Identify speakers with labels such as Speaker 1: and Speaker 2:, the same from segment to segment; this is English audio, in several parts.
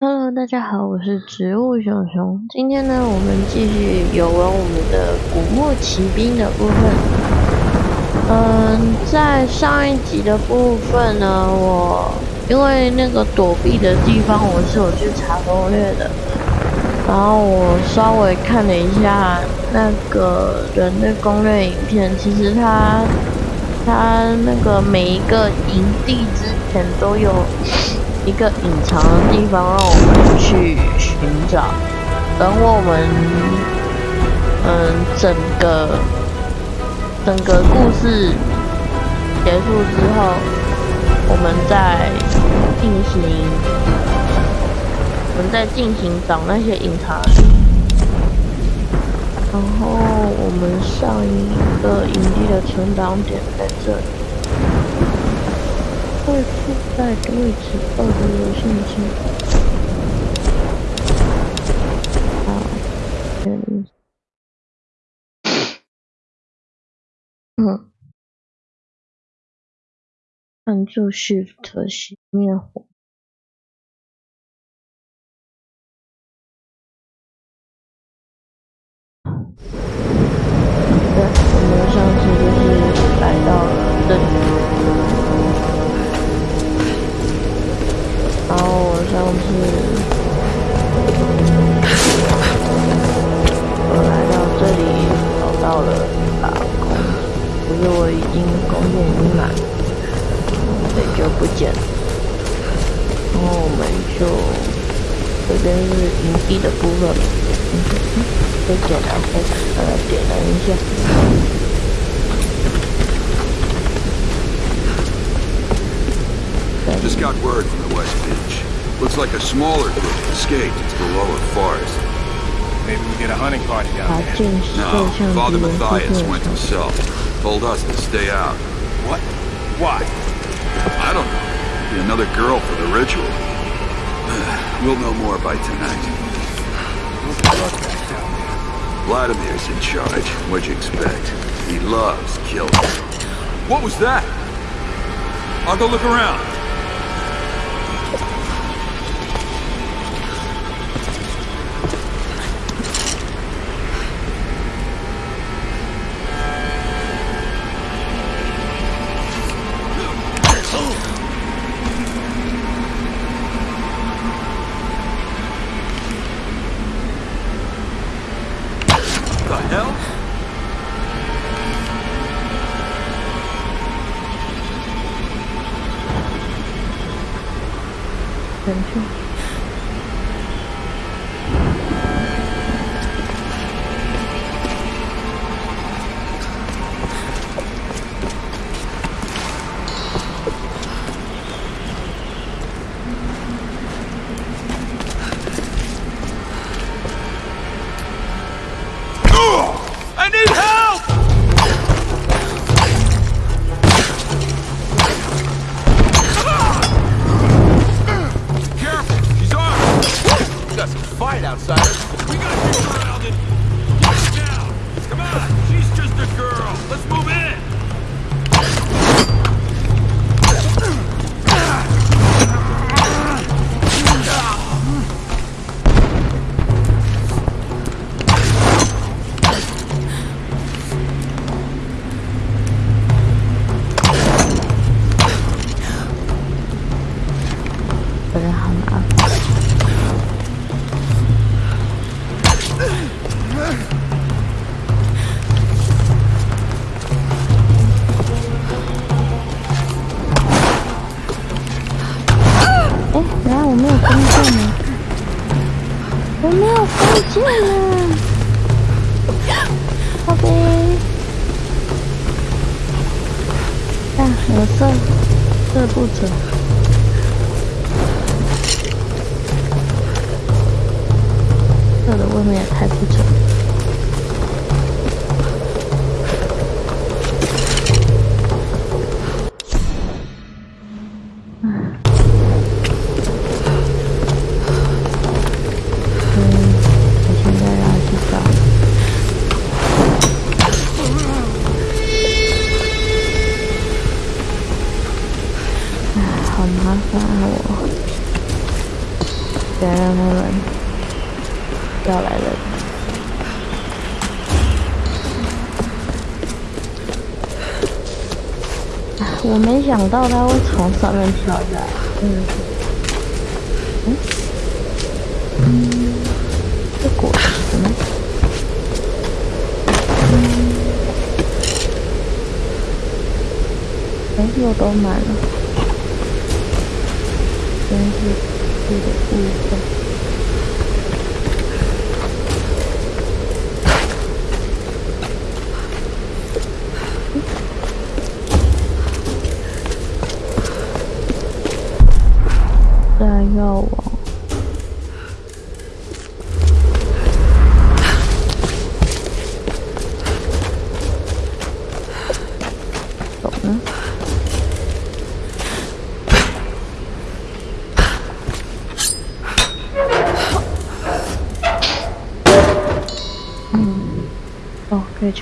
Speaker 1: Hello，大家好，我是植物熊熊。今天呢，我们继续有玩我们的古墓奇兵的部分。嗯，在上一集的部分呢，我因为那个躲避的地方我是有去查攻略的，然后我稍微看了一下那个人的攻略影片，其实他他那个每一个营地之前都有。一个隐藏的地方，让我们去寻找。等我们，嗯，整个整个故事结束之后，我们再进行，我们再进行找那些隐藏。然后我们上一个营地的存档点在这里。会附带位置二的游戏机。好，嗯，嗯，按住 Shift 熄灭火。
Speaker 2: Just got word from the West Bench. Looks like a smaller group escaped into the lower forest.
Speaker 3: Maybe we get a hunting party down there.
Speaker 2: No, Father Mathias went himself. Told us to stay out.
Speaker 3: What? Why?
Speaker 2: I don't know. Be another girl for the ritual we'll know more by tonight. Vladimir's in charge. What'd you expect? He loves killing. What was that? I'll go look around.
Speaker 1: Attention. 好啊咖啡大我色，这不准。想到它会从上面跳下来，嗯，嗯，这果实呢？哎，又都满了，真是这个部分。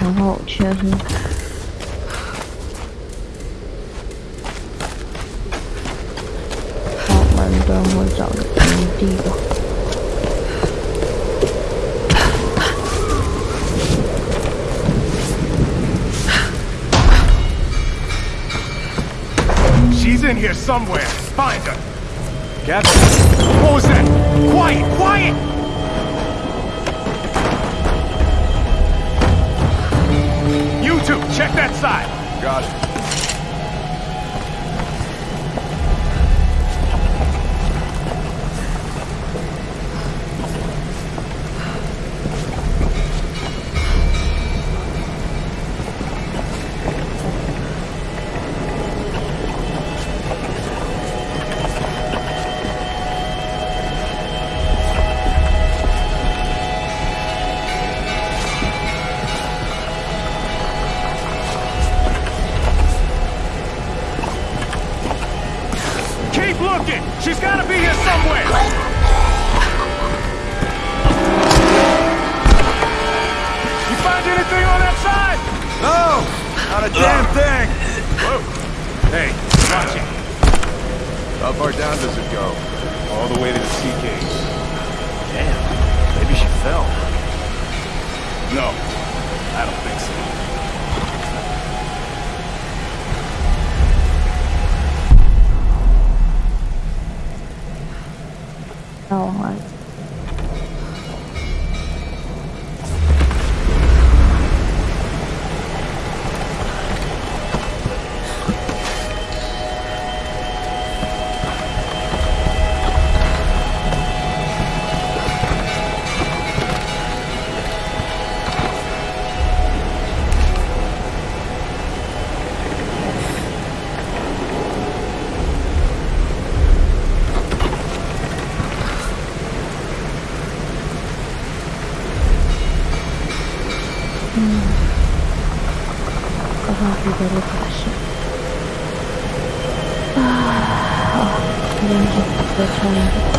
Speaker 1: 强化武器是？好，我们等会找个营地吧。
Speaker 2: She's in here somewhere. Find her. Captain, what was that? Quiet, quiet! Check that side.
Speaker 4: Got it.
Speaker 5: 嗯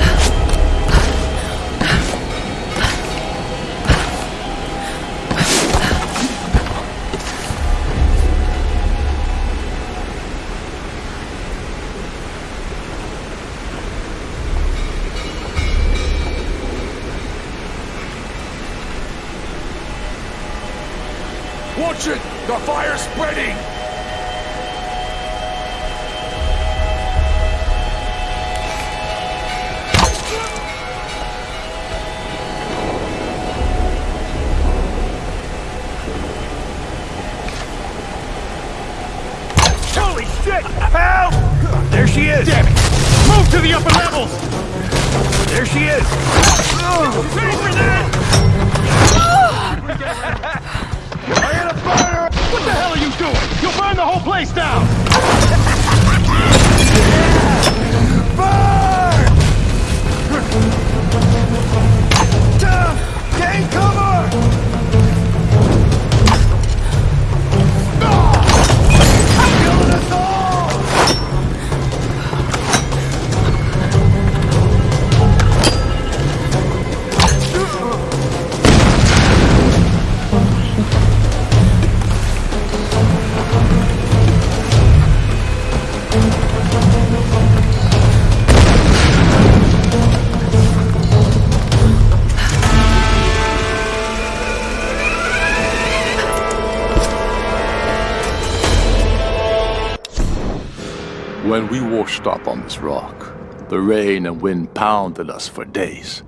Speaker 5: up on this rock, the rain and wind pounded us for days.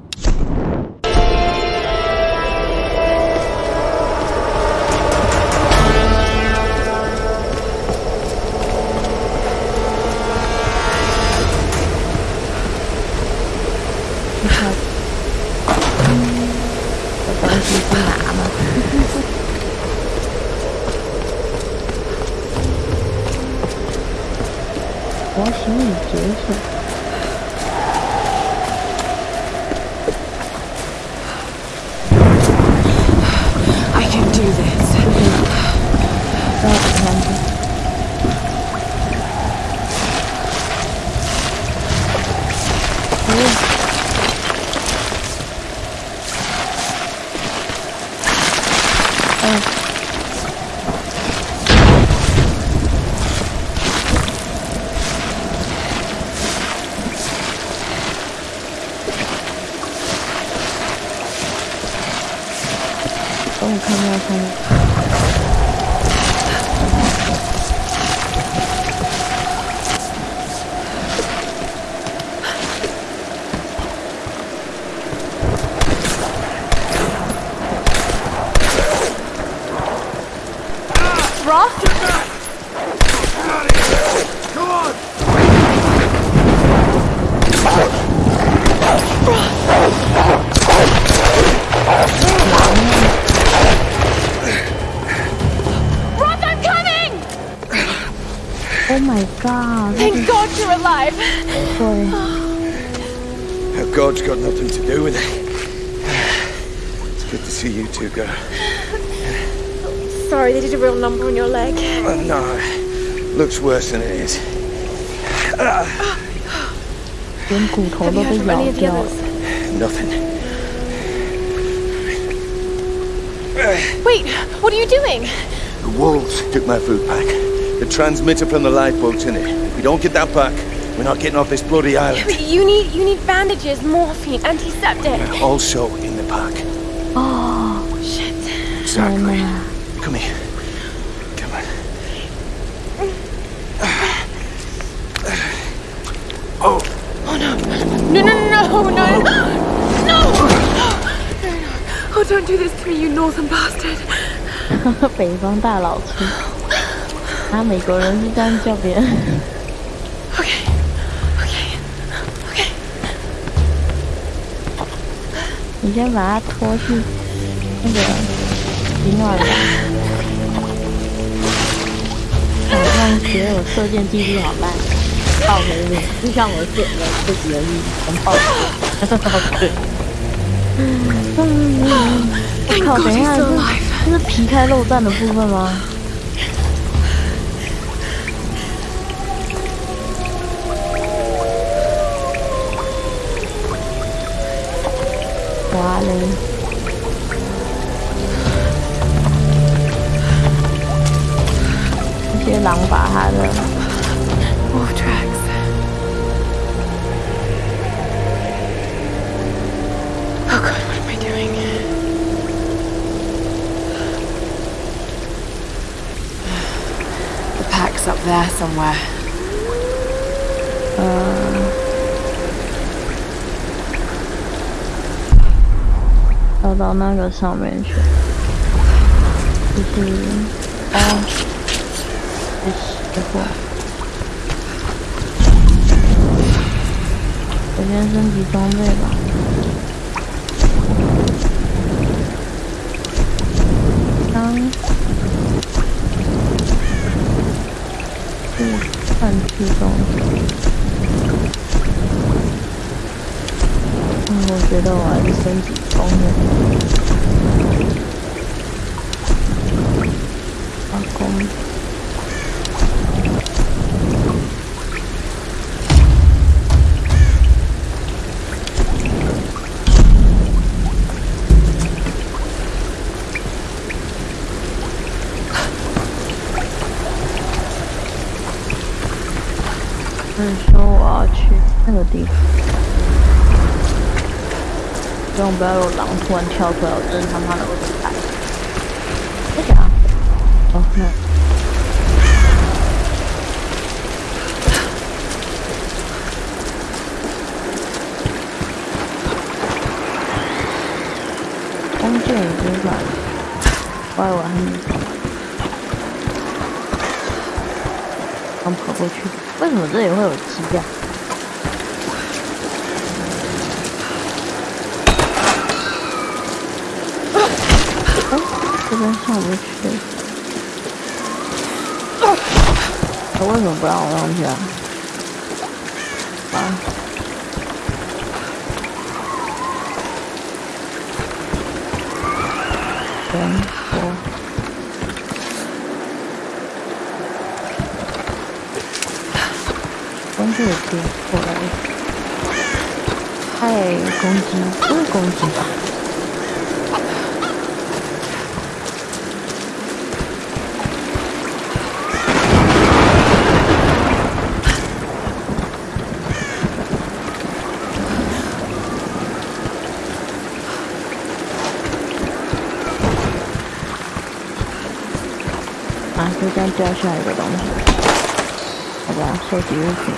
Speaker 6: looks worse than it is. Nothing.
Speaker 7: Wait, what are you doing?
Speaker 6: The wolves took my food pack. The transmitter from the lifeboat's in it. If we don't get that back, we're not getting off this bloody island.
Speaker 7: You need you need bandages, morphine, antiseptic.
Speaker 6: We're also in the pack.
Speaker 1: Oh,
Speaker 7: shit.
Speaker 6: Exactly. Oh,
Speaker 7: Come here. Don't do this to me, you northern bastard.
Speaker 1: 北方大老粗。啊，美国人是这样叫别人。
Speaker 7: Okay, okay, okay.
Speaker 1: 你先把它拖去那个取暖房。我突然觉得我射箭技术好烂，爆回面，就像我射的这几个亿全爆好可我靠，等一下，这这是皮开肉绽的部分吗？哇嘞！这些狼把他的
Speaker 7: doing? The pack's up there somewhere.
Speaker 1: 要到那个上面去，就是哦，这时候，首先升级装备吧。 嗯，我觉得我还是身体方面。希望不要有狼突然跳出来，我真他妈的会惨。在哪？哦，那。弓箭已经转了，快完了。刚跑过去，为什么这里会有鸡呀、不让我上去啊？啊！等我。东西也可以过来。太攻击，不是攻击啊，就这样掉下一个东西。好吧，收集物品。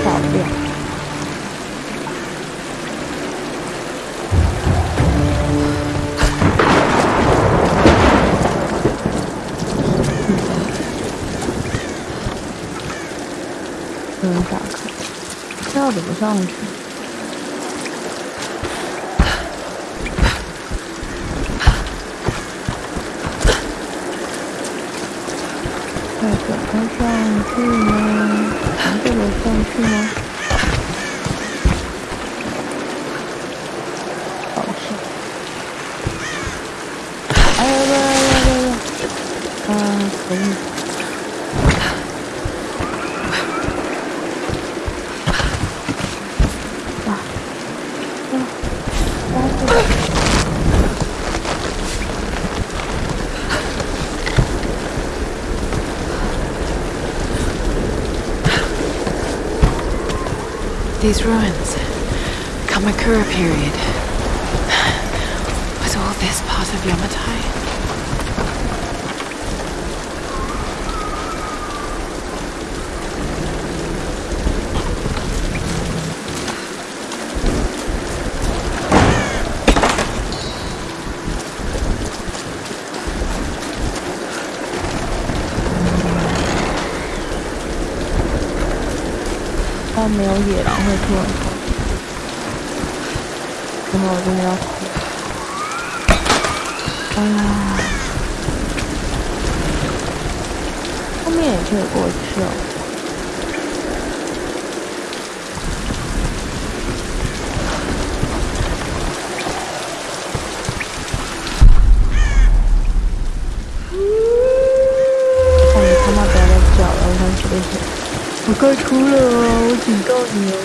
Speaker 1: 漂亮。嗯，打开。这要怎么上去？Exactement.
Speaker 7: These ruins. Kamakura period. Was all this part of Yamatai?
Speaker 1: “没有野狼会突然跑。然后我真的要哭。啊！后面也可以过去哦。看你他妈不要再叫了，我想学习。我快哭了哦，我警告你哦！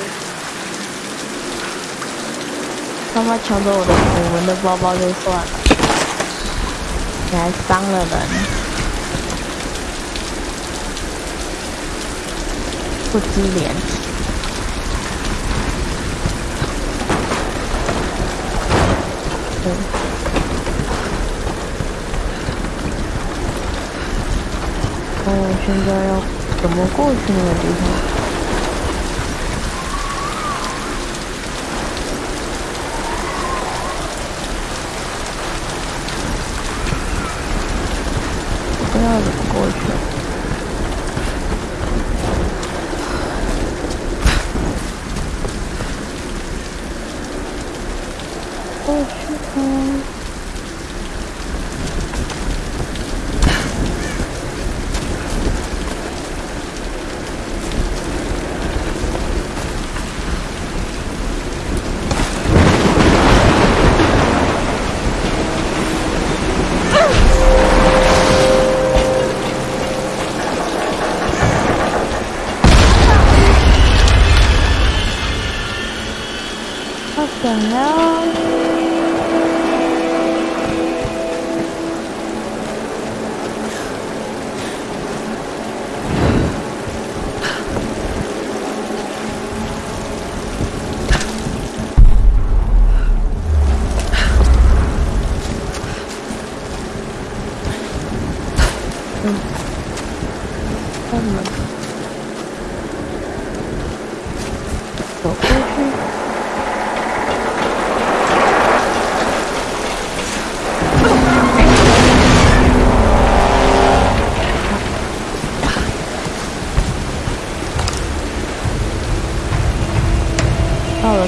Speaker 1: 他妈抢走我的我们的包包就算了，你还伤了人，不知廉耻。对。哦，现在要怎么过去那个地方？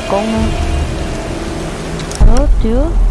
Speaker 1: con rớt trước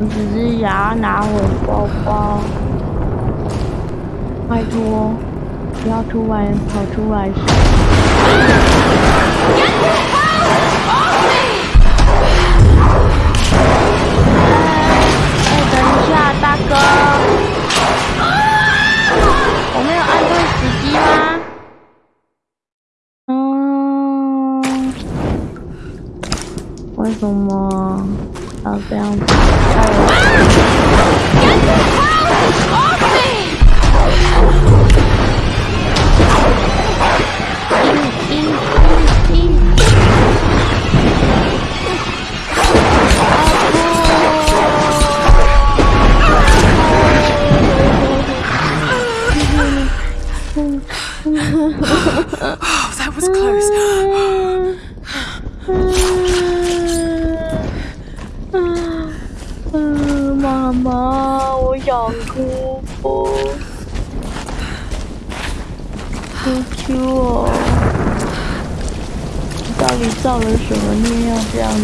Speaker 1: 你只是想要拿我包包，拜托，不要突然跑出来。哎，等一下，大哥，我没有按对时机吗？嗯，为什么 Down! Get the down.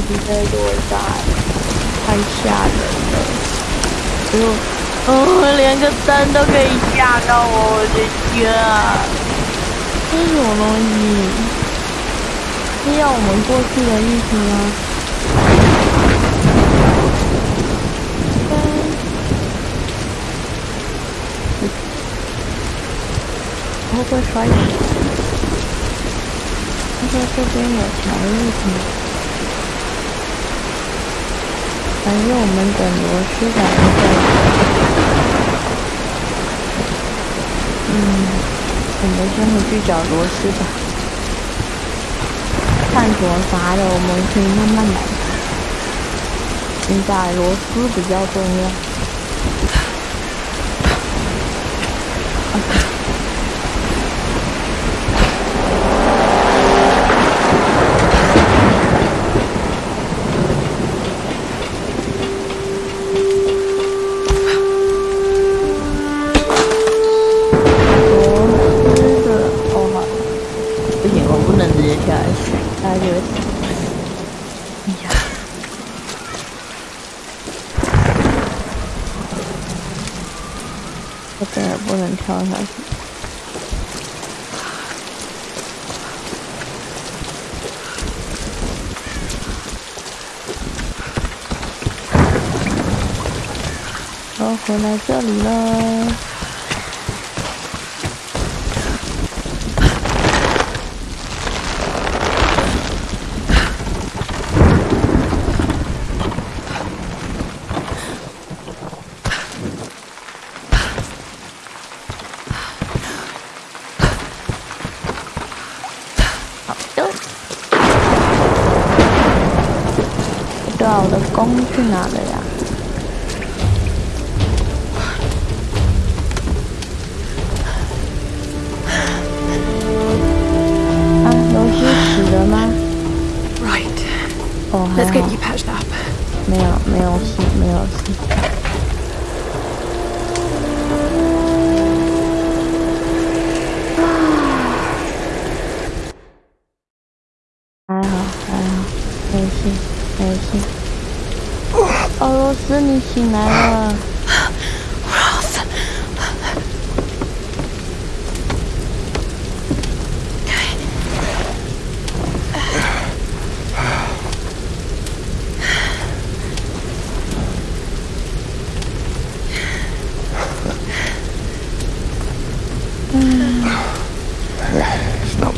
Speaker 1: 这样子在落下来？太吓人了！哎呦，哦，连个灯都可以吓到我，我的天啊！这是什么东西？是要我们过去的意思吗？会不会摔死？他说这边有条路反正我们等螺丝来再嗯，我们先回去找螺丝吧。探索啥的，我们可以慢慢来。现在螺丝比较重要。然后，回来这里了。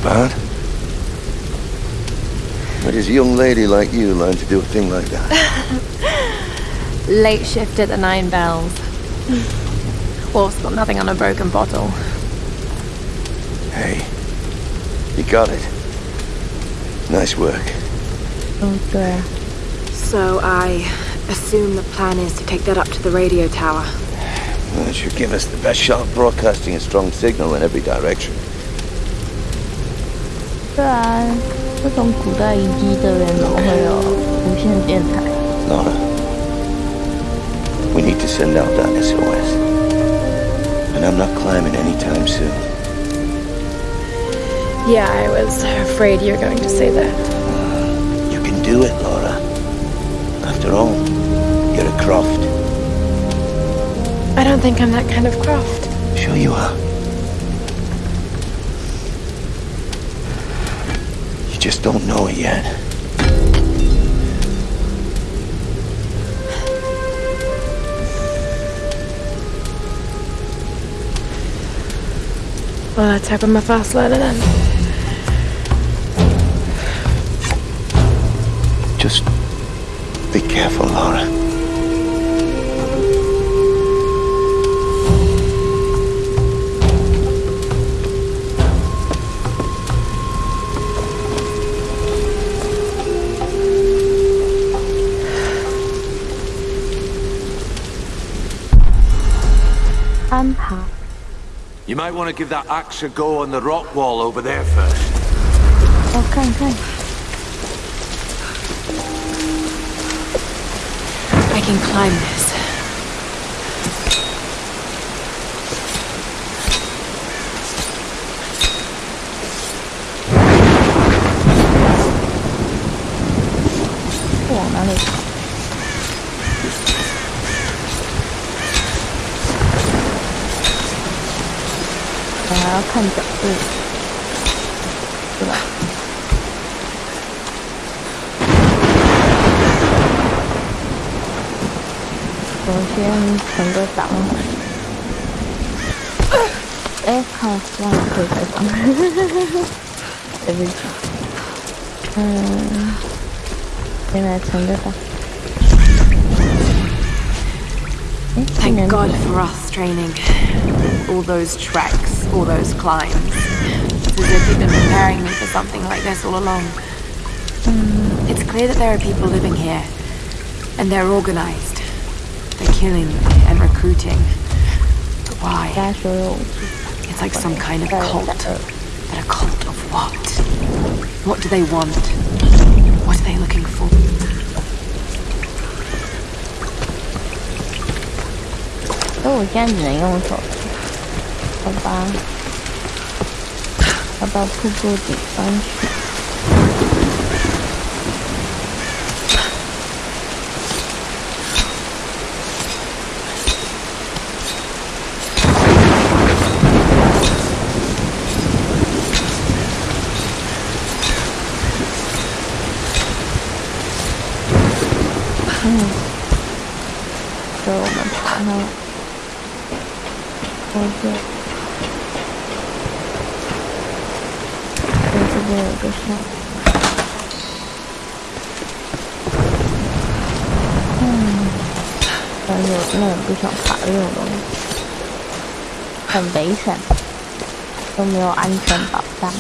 Speaker 6: about. What does a young lady like you learn to do a thing like that?
Speaker 7: Late shift at the Nine Bells. Wolf's got nothing on a broken bottle.
Speaker 6: Hey, you got it. Nice work.
Speaker 1: Oh, dear.
Speaker 7: So I assume the plan is to take that up to the radio tower.
Speaker 6: That should give us the best shot of broadcasting a strong signal in every direction.
Speaker 1: 对啊，这种古代遗迹这边怎么会有无线电台
Speaker 6: ？Lara, we need to send out that SOS, and I'm not climbing anytime soon.
Speaker 7: Yeah, I was afraid you're going to say that.
Speaker 6: Uh, you can do it, Lara. After all, you're a Croft.
Speaker 7: I don't think I'm that kind of Croft.
Speaker 6: Sure you are. Just don't know it yet.
Speaker 7: Well, let's hope I'm a fast learner then.
Speaker 6: Just be careful,
Speaker 1: Lara.
Speaker 8: “ You might want to give that axe a go on the rock wall over there first.
Speaker 1: Oh, come, come.
Speaker 7: I can climb this.
Speaker 1: 看角度，对吧？首先存个档。哎，好，忘了可以开房。对不起。嗯，先来存个档。
Speaker 7: Thank God for us training. All those treks, all those climbs. It's as if you've been preparing me for something like this all along. It's clear that there are people living here. And they're organized. They're killing and recruiting. But why? It's like some kind of cult. But a cult of what? What do they want? What are they looking for?
Speaker 1: 所以我现在只能用手，好吧？要到瀑布顶上去。一个，我这边有个山，嗯，但是我真的不想爬这种东西，很危险，都没有安全保障。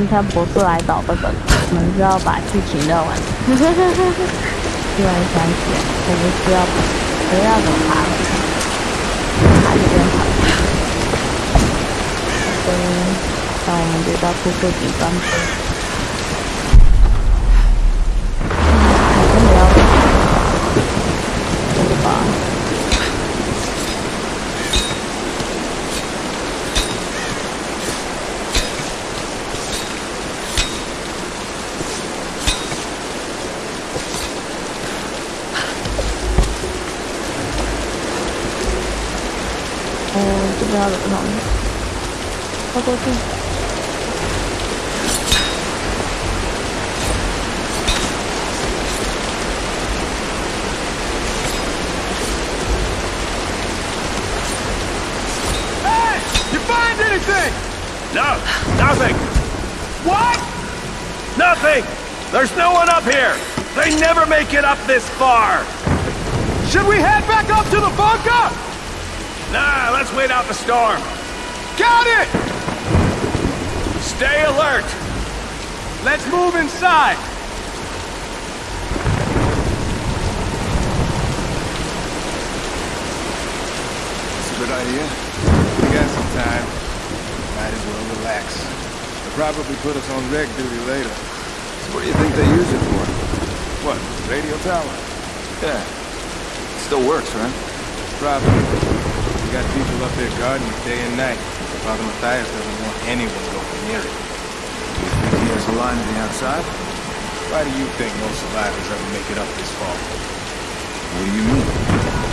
Speaker 1: 我们金山博士来找这个，我们是要把剧情聊完。突然想起来，我们需要，我们要怎么爬？爬这边爬。嗯，那我们就到瀑布顶端。Go, go, go.
Speaker 3: Hey! You find anything? No, nothing. What? Nothing! There's no one up here! They never make it up this far! Should we head back up to the bunker? Nah, let's wait out the storm. Got it! Stay alert. Let's move inside.
Speaker 4: It's a good idea. We got some time. Might as well relax. They'll probably put us on reg duty later.
Speaker 2: So what do you think they use it for?
Speaker 4: What, radio tower?
Speaker 2: Yeah. It still works, right?
Speaker 4: Probably. We got people up there guarding it day and night. Father Mathias doesn't want anyone near it.
Speaker 2: Do you think he has a line to the outside?
Speaker 4: Why do you think most survivors ever make it up this far?
Speaker 2: What do you mean?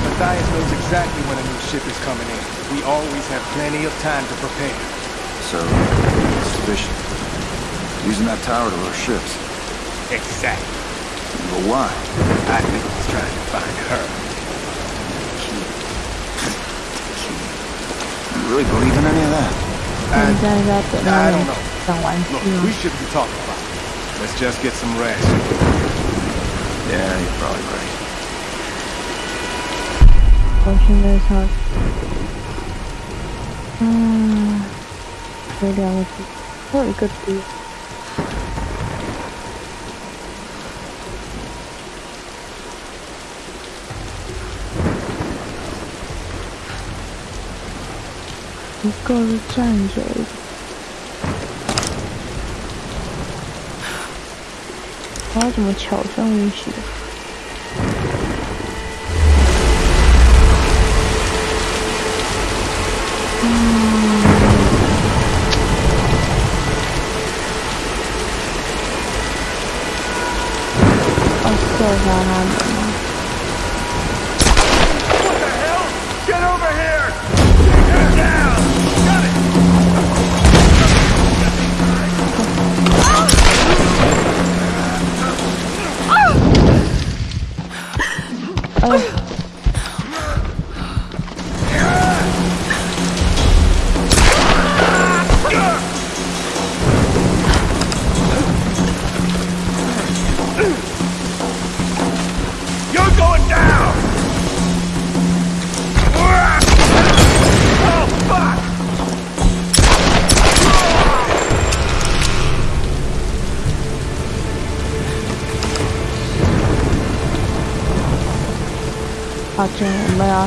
Speaker 4: Mathias knows exactly when a new ship is coming in. We always have plenty of time to prepare.
Speaker 2: So, suspicion. Using that tower to lure ships.
Speaker 4: Exactly.
Speaker 2: But why?
Speaker 4: I think he's trying to find her.
Speaker 2: You really believe in any of that?
Speaker 1: And,
Speaker 4: I don't know. Look,
Speaker 1: we
Speaker 4: shouldn't be talking about it. Let's just get some rest.
Speaker 2: Yeah, you're probably right.
Speaker 1: Watching those hot. Ah, radiolysis. Very good for. 一个是站着的我要怎么巧上一起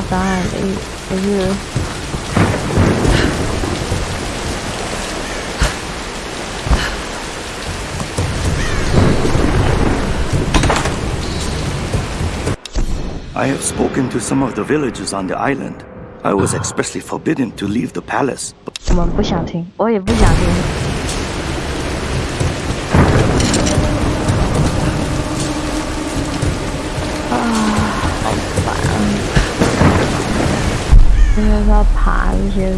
Speaker 1: 我没有要伤害你的意思，可是
Speaker 9: I have spoken to some of the villagers on the island. I was expressly forbidden to leave the palace.
Speaker 1: 我们不想听，我也不想听。 因为它爬这些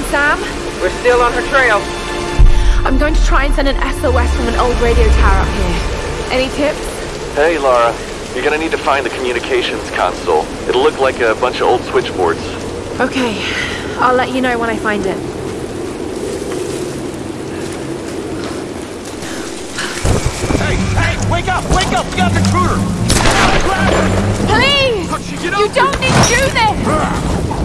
Speaker 7: find Sam?
Speaker 10: We're still on her trail.
Speaker 7: I'm going to try and send an SOS from an old radio tower up here. Any tips?
Speaker 11: Hey, Lara. You're gonna need to find the communications console. It'll look like a bunch of old switchboards.
Speaker 7: Okay, I'll let you know when I find it.
Speaker 3: Hey, hey, wake up, wake up! We got the intruder!
Speaker 7: Please! You don't need to do this!
Speaker 1: Ah.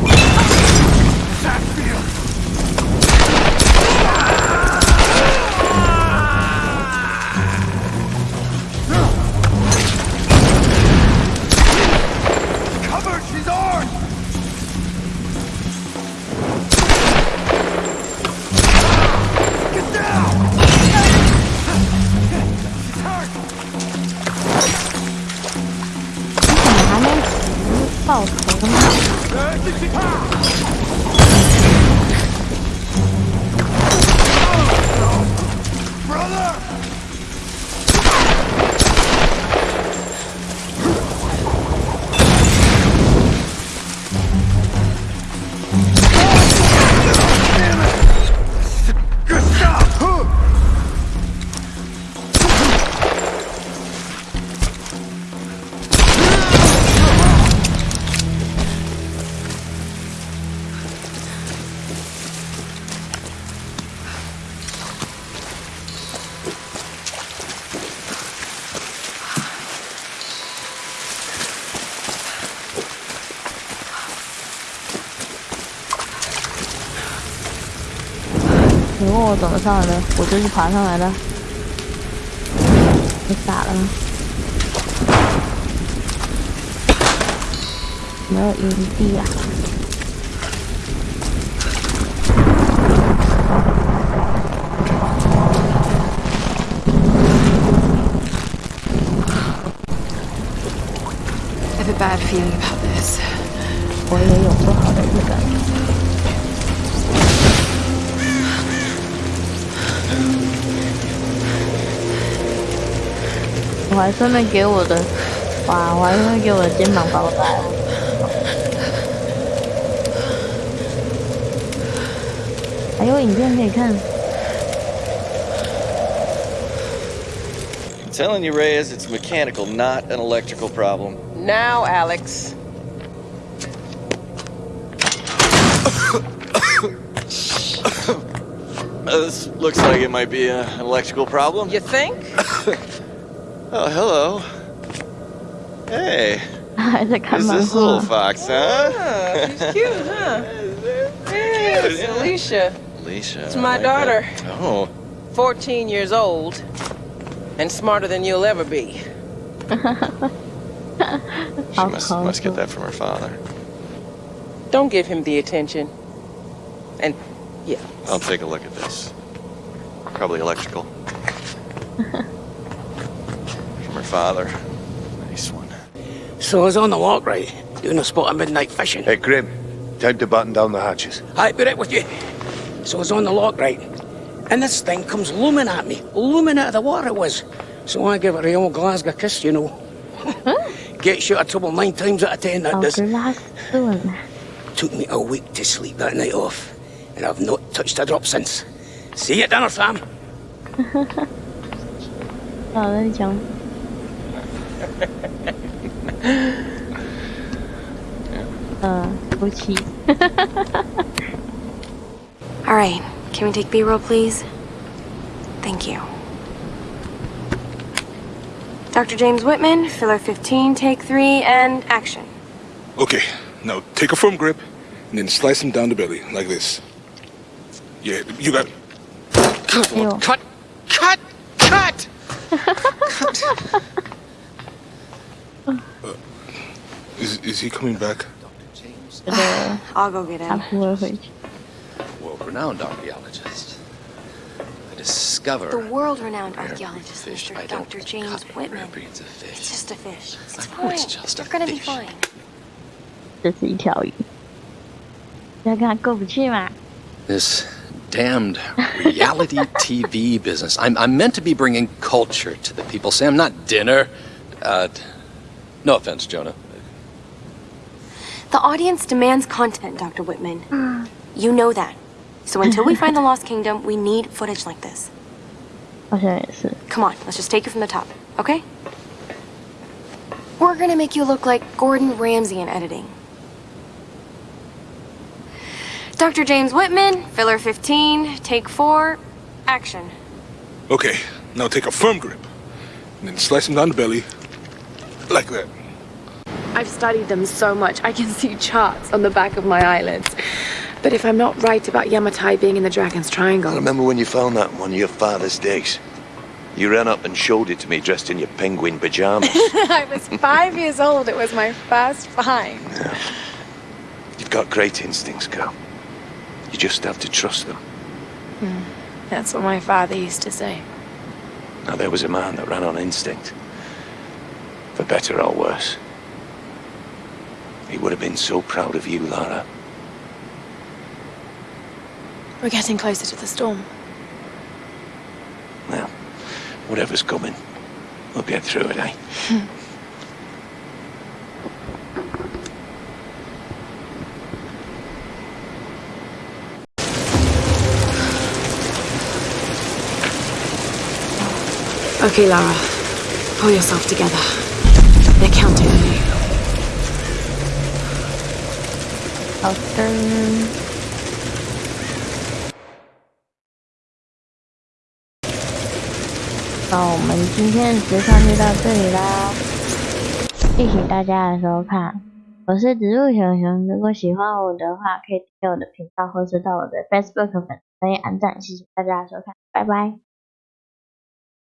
Speaker 1: 我怎么上来的？我就是爬上来的。你傻了吗？没有营地啊！
Speaker 7: I have a bad feeling about this.
Speaker 1: 我也有 我还顺便给我的，哇！我还顺便给我的肩膀包带。还有影片可以看。
Speaker 12: I'm telling you, Reyes, it's mechanical, not an electrical problem.
Speaker 10: Now, Alex.
Speaker 12: Uh, this looks like it might be a, an electrical problem.
Speaker 10: You think?
Speaker 12: Oh, hello. Hey. Is this little fox, huh?
Speaker 10: Yeah, she's cute, huh? hey, it's.
Speaker 12: Alisha.
Speaker 10: Alisha.
Speaker 12: It's
Speaker 10: my
Speaker 12: like
Speaker 10: daughter.
Speaker 12: That. Oh.
Speaker 10: 14 years old and smarter than you'll ever be.
Speaker 12: she
Speaker 1: I'll
Speaker 12: must, must get that from her father.
Speaker 10: Don't give him the attention. And, yeah.
Speaker 12: I'll take a look at this. Probably electrical. from her father. Nice one.
Speaker 13: So I was on the lock, right? Doing a spot of midnight fishing.
Speaker 6: Hey, Grim. Time to button down the hatches.
Speaker 13: I put it with you. So I was on the lock, right? And this thing comes looming at me, looming out of the water it was. So I give it a old Glasgow kiss, you know. Gets you out of trouble nine times out of ten, that does. Took me a week to sleep that night off, and I've not touched a drop since. See you at dinner, Sam.
Speaker 1: 好的，讲。 uh, Gucci.
Speaker 14: All right, can we take B-roll, please? Thank you. Dr. James Whitman, filler 15, take three, and action.
Speaker 15: Okay, now take a firm grip, and then slice him down the belly, like this. Yeah, you got it.
Speaker 13: Cut, cut, cut, cut! cut.
Speaker 15: Uh, is, is he coming back?
Speaker 14: I'll go get him.
Speaker 16: World-renowned archaeologist. I discover...
Speaker 14: The world-renowned archaeologist,
Speaker 16: fish,
Speaker 14: Mr.
Speaker 16: I
Speaker 14: Dr.
Speaker 16: don't
Speaker 14: James
Speaker 16: cut
Speaker 14: Whitman.
Speaker 16: breeds of fish.
Speaker 14: It's just a fish. It's
Speaker 16: I know
Speaker 14: fine.
Speaker 16: it's just a
Speaker 14: You're gonna be
Speaker 16: fish.
Speaker 14: fine.
Speaker 1: 这是一条鱼，要跟他过不去嘛？
Speaker 16: This damned reality TV business. I'm, I'm meant to be bringing culture to the people, Sam, not dinner. Uh, no offense, Jonah.
Speaker 14: The audience demands content, Dr. Whitman. Mm. You know that. So until we find the Lost Kingdom, we need footage like this.
Speaker 1: Okay.
Speaker 14: Come on, let's just take it from the top, okay? We're gonna make you look like Gordon Ramsay in editing. Dr. James Whitman, filler 15, take four, action.
Speaker 15: Okay, now take a firm grip, and then slice him down the belly, like that.
Speaker 7: I've studied them so much, I can see charts on the back of my eyelids. But if I'm not right about Yamatai being in the Dragon's Triangle...
Speaker 6: I remember when you found that in one of your father's digs. You ran up and showed it to me dressed in your penguin pajamas.
Speaker 7: I was five years old. It was my first find. Yeah.
Speaker 6: You've got great instincts, girl. You just have to trust them.
Speaker 7: Hmm. That's what my father used to say.
Speaker 6: Now, there was a man that ran on instinct. For better or worse. He would have been so proud of you, Lara.
Speaker 7: We're getting closer to the storm.
Speaker 6: Well, whatever's coming, we'll get through it, eh?
Speaker 7: Okay, Lara. Pull yourself together.
Speaker 1: 好的。那我们今天的直播就到这里啦，谢谢大家的收看，我是植物熊熊。如果喜欢我的话，可以订阅我的频道，或是到我的 Facebook 粉丝专页按赞。谢谢大家的收看，拜拜。